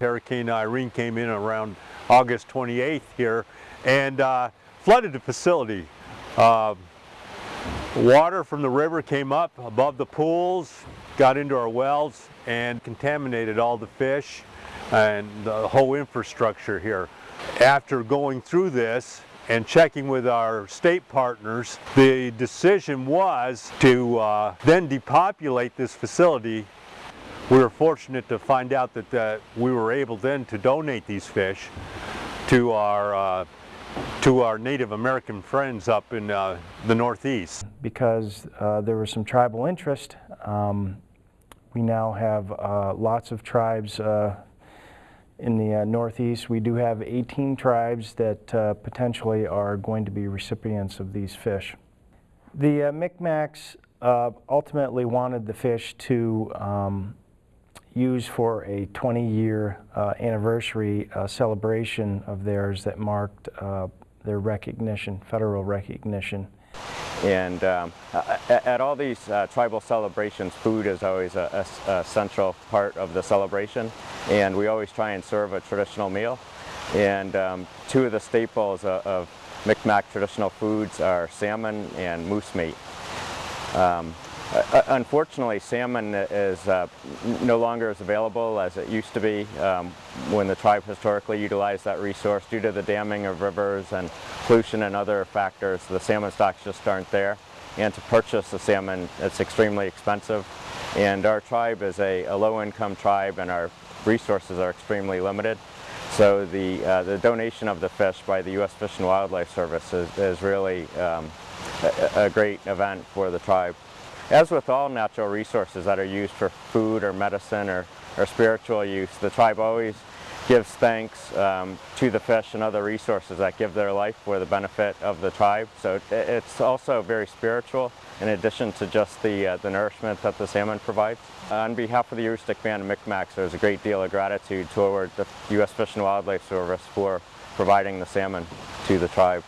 Hurricane Irene came in around August 28th here and uh, flooded the facility. Uh, water from the river came up above the pools, got into our wells and contaminated all the fish and the whole infrastructure here. After going through this and checking with our state partners, the decision was to uh, then depopulate this facility. We were fortunate to find out that uh, we were able then to donate these fish to our uh, to our Native American friends up in uh, the Northeast. Because uh, there was some tribal interest, um, we now have uh, lots of tribes uh, in the Northeast. We do have 18 tribes that potentially are going to be recipients of these fish. The Micmacs ultimately wanted the fish to um, use for a 20-year uh, anniversary uh, celebration of theirs that marked their recognition, federal recognition. And um, at all these uh, tribal celebrations, food is always a, a, central part of the celebration. And we always try and serve a traditional meal. And um, two of the staples of, of Micmac traditional foods are salmon and moose meat. Um, uh, unfortunately, salmon is uh, no longer as available as it used to be um, when the tribe historically utilized that resource due to the damming of rivers and pollution and other factors. The salmon stocks just aren't there. And to purchase the salmon, it's extremely expensive. And our tribe is a, a low-income tribe and our resources are extremely limited. So the, uh, the donation of the fish by the U.S. Fish and Wildlife Service is, is really um, a, a great event for the tribe. As with all natural resources that are used for food or medicine or, or spiritual use, the tribe always gives thanks um, to the fish and other resources that give their life for the benefit of the tribe. So it's also very spiritual in addition to just the, uh, the nourishment that the salmon provides. On behalf of the Aroostook Band of Micmacs, there's a great deal of gratitude toward the U.S. Fish and Wildlife Service for providing the salmon to the tribe.